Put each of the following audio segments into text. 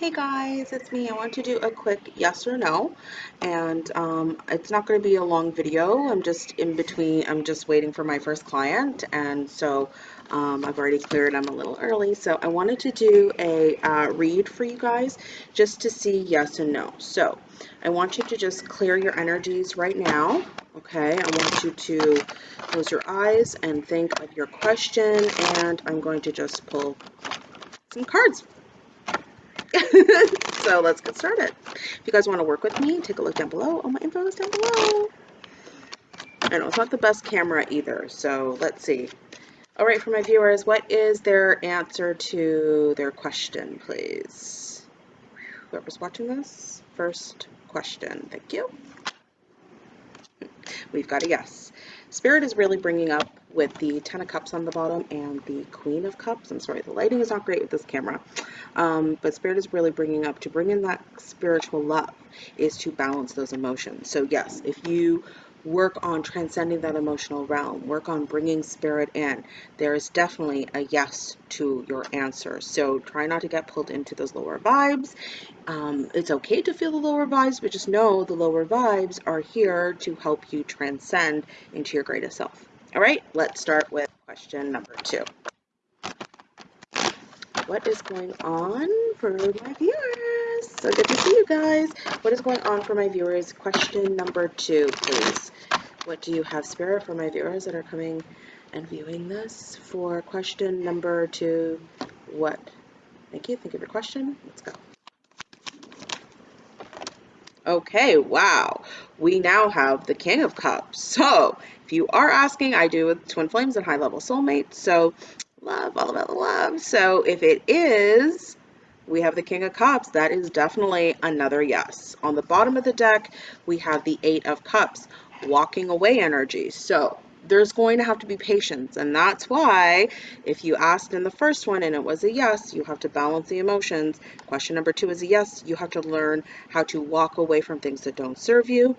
Hey guys, it's me. I want to do a quick yes or no, and um, it's not going to be a long video. I'm just in between, I'm just waiting for my first client, and so um, I've already cleared. I'm a little early, so I wanted to do a uh, read for you guys just to see yes and no. So I want you to just clear your energies right now. Okay, I want you to close your eyes and think of your question, and I'm going to just pull some cards so let's get started. If you guys want to work with me, take a look down below. All my info is down below. I know it's not the best camera either, so let's see. All right, for my viewers, what is their answer to their question, please? Whoever's watching this, first question. Thank you. We've got a yes. Spirit is really bringing up with the Ten of Cups on the bottom and the Queen of Cups. I'm sorry, the lighting is not great with this camera. Um, but Spirit is really bringing up to bring in that spiritual love is to balance those emotions. So yes, if you work on transcending that emotional realm, work on bringing spirit in, there is definitely a yes to your answer. So try not to get pulled into those lower vibes. Um, it's okay to feel the lower vibes, but just know the lower vibes are here to help you transcend into your greatest self. All right, let's start with question number two. What is going on for my viewers? So good to see you guys. What is going on for my viewers? Question number two, please. What do you have, Spirit, for my viewers that are coming and viewing this? For question number two, what? Thank you. Think of your question. Let's go. Okay, wow. We now have the King of Cups. So, if you are asking, I do with Twin Flames and High Level Soulmate. So, love, all about the love. So, if it is, we have the King of Cups. That is definitely another yes. On the bottom of the deck, we have the Eight of Cups, walking away energy. So, there's going to have to be patience. And that's why if you asked in the first one and it was a yes, you have to balance the emotions. Question number two is a yes, you have to learn how to walk away from things that don't serve you.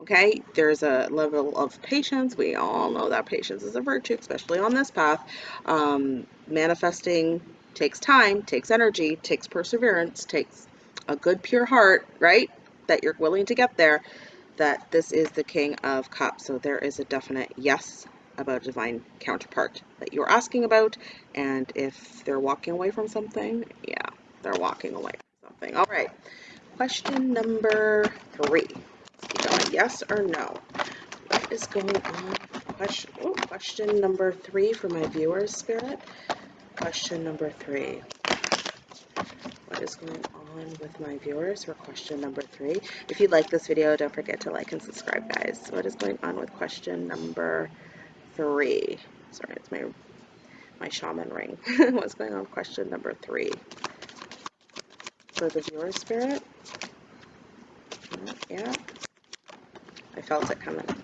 Okay, there's a level of patience. We all know that patience is a virtue, especially on this path. Um, manifesting takes time, takes energy, takes perseverance, takes a good, pure heart, right? That you're willing to get there that this is the King of Cups. So there is a definite yes about a divine counterpart that you're asking about. And if they're walking away from something, yeah, they're walking away from something. All right. Question number three. Yes or no? What is going on? Question, oh, question number three for my viewers, Spirit. Question number three what is going on with my viewers for question number three. If you like this video, don't forget to like and subscribe, guys. What is going on with question number three? Sorry, it's my my shaman ring. What's going on with question number three? For the viewer spirit? Yeah. I felt it coming.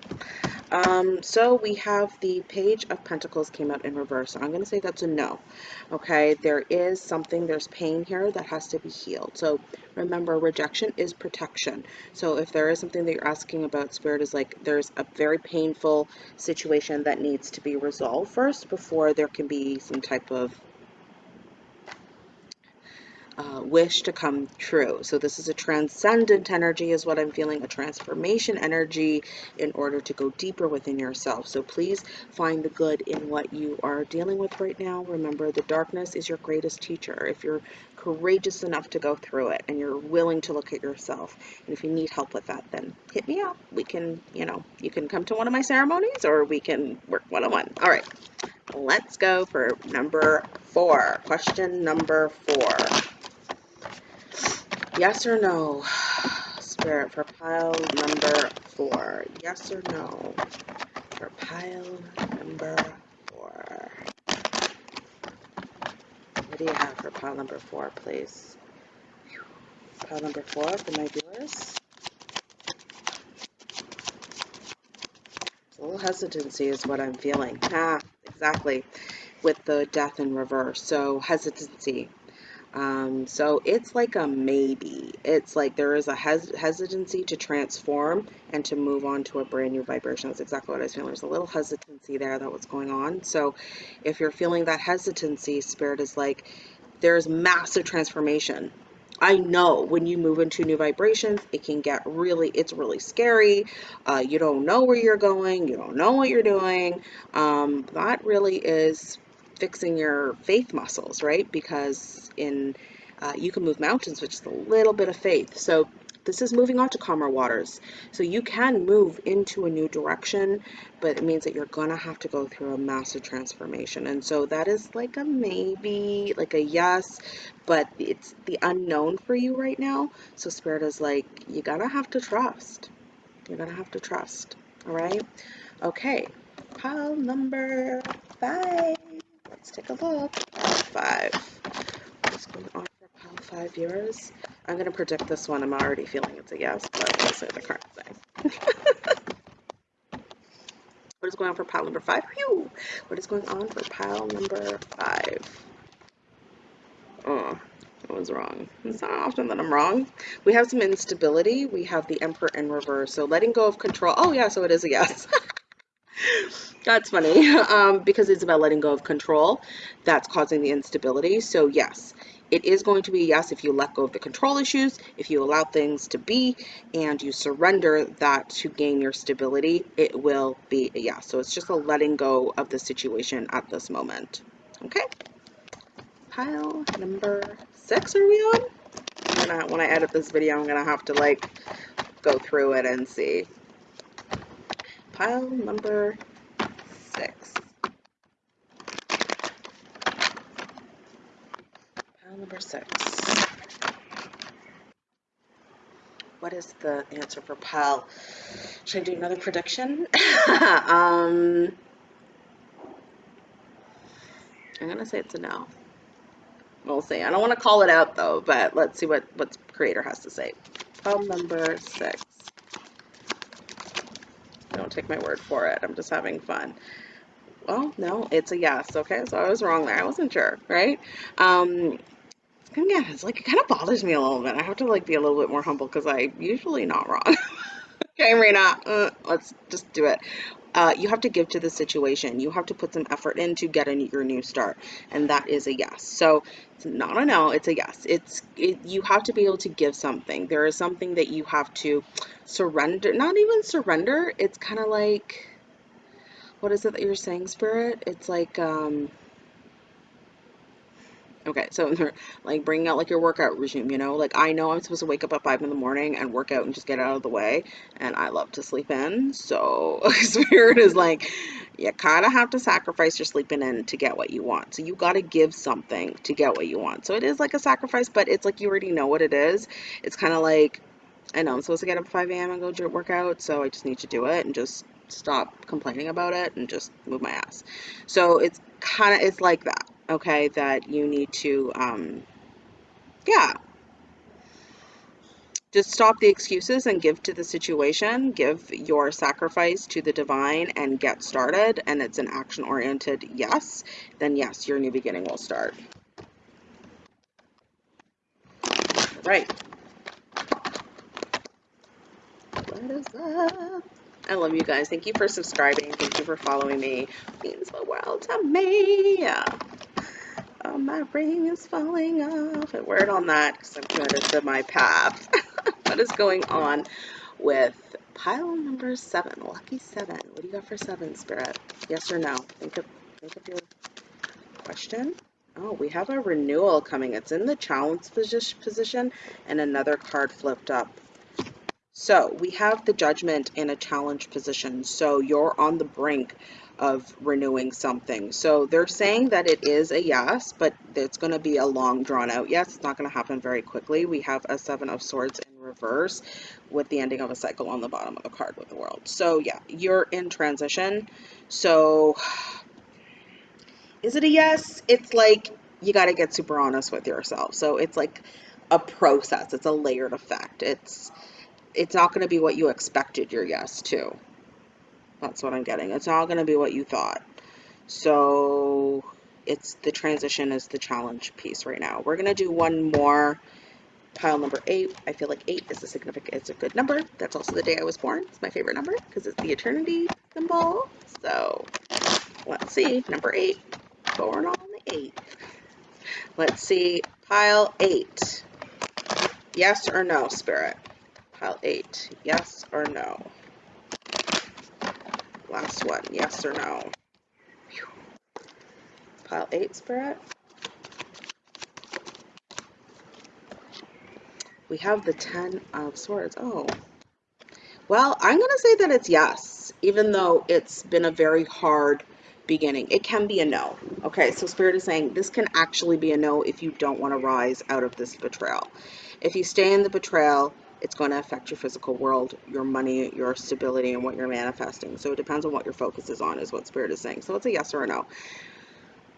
Um, so we have the Page of Pentacles came out in reverse. So I'm going to say that's a no. Okay, there is something, there's pain here that has to be healed. So remember, rejection is protection. So if there is something that you're asking about, Spirit is like there's a very painful situation that needs to be resolved first before there can be some type of uh, wish to come true. So this is a transcendent energy is what I'm feeling, a transformation energy in order to go deeper within yourself. So please find the good in what you are dealing with right now. Remember, the darkness is your greatest teacher. If you're courageous enough to go through it and you're willing to look at yourself, and if you need help with that, then hit me up. We can, you know, you can come to one of my ceremonies or we can work one-on-one. -on -one. All right, let's go for number four. Question number four. Yes or no? Spirit for pile number four. Yes or no? For pile number four. What do you have for pile number four, please? Pile number four for my viewers. A little hesitancy is what I'm feeling. Ah, exactly. With the death in reverse. So hesitancy. Um, so it's like a maybe. It's like there is a hes hesitancy to transform and to move on to a brand new vibration. That's exactly what I was feeling. There's a little hesitancy there that was going on. So if you're feeling that hesitancy, spirit is like there's massive transformation I know when you move into new vibrations, it can get really, it's really scary. Uh, you don't know where you're going, you don't know what you're doing. Um, that really is fixing your faith muscles, right? Because in uh, you can move mountains with just a little bit of faith. So this is moving on to calmer waters. So you can move into a new direction, but it means that you're gonna have to go through a massive transformation. And so that is like a maybe, like a yes, but it's the unknown for you right now. So Spirit is like, you're gonna have to trust. You're gonna have to trust. All right. Okay. Pile number five. Let's take a look. Five. What's going on for pile five viewers? I'm going to predict this one. I'm already feeling it's a yes, but we'll say the current thing. what is going on for pile number five? Whew! What is going on for pile number five? Oh, I was wrong. It's not often that I'm wrong. We have some instability. We have the Emperor in reverse. So letting go of control. Oh, yeah, so it is a yes. That's funny um, because it's about letting go of control. That's causing the instability. So, yes, it is going to be yes if you let go of the control issues, if you allow things to be, and you surrender that to gain your stability, it will be a yes. So it's just a letting go of the situation at this moment. Okay. Pile number six are we on? Gonna, when I edit this video, I'm gonna have to like go through it and see. Pile number six. Pile number six. what is the answer for Pal? Should I do another prediction? um, I'm gonna say it's a no. We'll see. I don't want to call it out though, but let's see what what creator has to say. Pal number six. Don't take my word for it. I'm just having fun. Well, no, it's a yes. Okay, so I was wrong there. I wasn't sure, right? Um, yeah, it's like it kind of bothers me a little bit. I have to like be a little bit more humble because I'm usually not wrong. okay, Marina, uh, let's just do it. Uh, you have to give to the situation. You have to put some effort in to get a, your new start, and that is a yes. So it's not a no; it's a yes. It's it, you have to be able to give something. There is something that you have to surrender. Not even surrender. It's kind of like what is it that you're saying, Spirit? It's like um, Okay, so like bringing out like your workout regime, you know, like I know I'm supposed to wake up at five in the morning and work out and just get out of the way, and I love to sleep in. So spirit is like, you kind of have to sacrifice your sleeping in to get what you want. So you got to give something to get what you want. So it is like a sacrifice, but it's like you already know what it is. It's kind of like, I know I'm supposed to get up at 5 a.m. and go work out, so I just need to do it and just stop complaining about it and just move my ass. So it's kind of it's like that okay, that you need to, um, yeah, just stop the excuses and give to the situation, give your sacrifice to the divine and get started. And it's an action oriented yes, then yes, your new beginning will start. Right. What is up? I love you guys. Thank you for subscribing. Thank you for following me. It means the world to me. Oh, my ring is falling off. A word on that because I'm committed to my path. what is going on with pile number seven? Lucky seven. What do you got for seven, Spirit? Yes or no? Think of, think of your question. Oh, we have a renewal coming. It's in the challenge position and another card flipped up. So we have the judgment in a challenge position. So you're on the brink of renewing something. So they're saying that it is a yes, but it's going to be a long drawn out yes. It's not going to happen very quickly. We have a seven of swords in reverse with the ending of a cycle on the bottom of the card with the world. So yeah, you're in transition. So is it a yes? It's like you got to get super honest with yourself. So it's like a process. It's a layered effect. It's it's not going to be what you expected your yes to. That's what I'm getting. It's not going to be what you thought. So it's the transition is the challenge piece right now. We're going to do one more pile number eight. I feel like eight is a significant, it's a good number. That's also the day I was born. It's my favorite number because it's the eternity symbol. So let's see, number eight, born on the eight. Let's see, pile eight. Yes or no, Spirit? Pile eight. Yes or no? Last one. Yes or no? Pile eight, Spirit. We have the Ten of Swords. Oh. Well, I'm going to say that it's yes, even though it's been a very hard beginning. It can be a no. Okay, so Spirit is saying this can actually be a no if you don't want to rise out of this betrayal. If you stay in the betrayal, it's going to affect your physical world, your money, your stability, and what you're manifesting. So it depends on what your focus is on, is what Spirit is saying. So it's a yes or a no.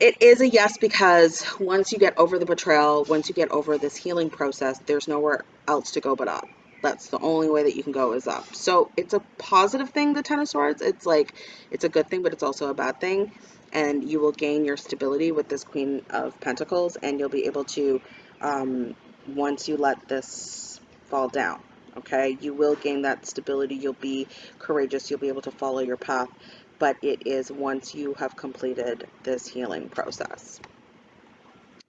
It is a yes because once you get over the betrayal, once you get over this healing process, there's nowhere else to go but up. That's the only way that you can go is up. So it's a positive thing, the Ten of Swords. It's like, it's a good thing, but it's also a bad thing. And you will gain your stability with this Queen of Pentacles, and you'll be able to, um, once you let this fall down, okay, you will gain that stability. You'll be courageous. You'll be able to follow your path. But it is once you have completed this healing process.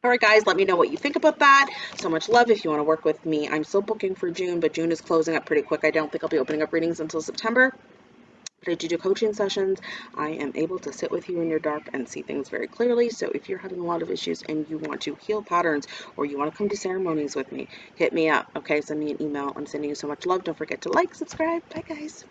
All right, guys, let me know what you think about that. So much love. If you want to work with me, I'm still booking for June, but June is closing up pretty quick. I don't think I'll be opening up readings until September. But I do do coaching sessions. I am able to sit with you in your dark and see things very clearly. So if you're having a lot of issues and you want to heal patterns or you want to come to ceremonies with me, hit me up. Okay, send me an email. I'm sending you so much love. Don't forget to like, subscribe. Bye, guys.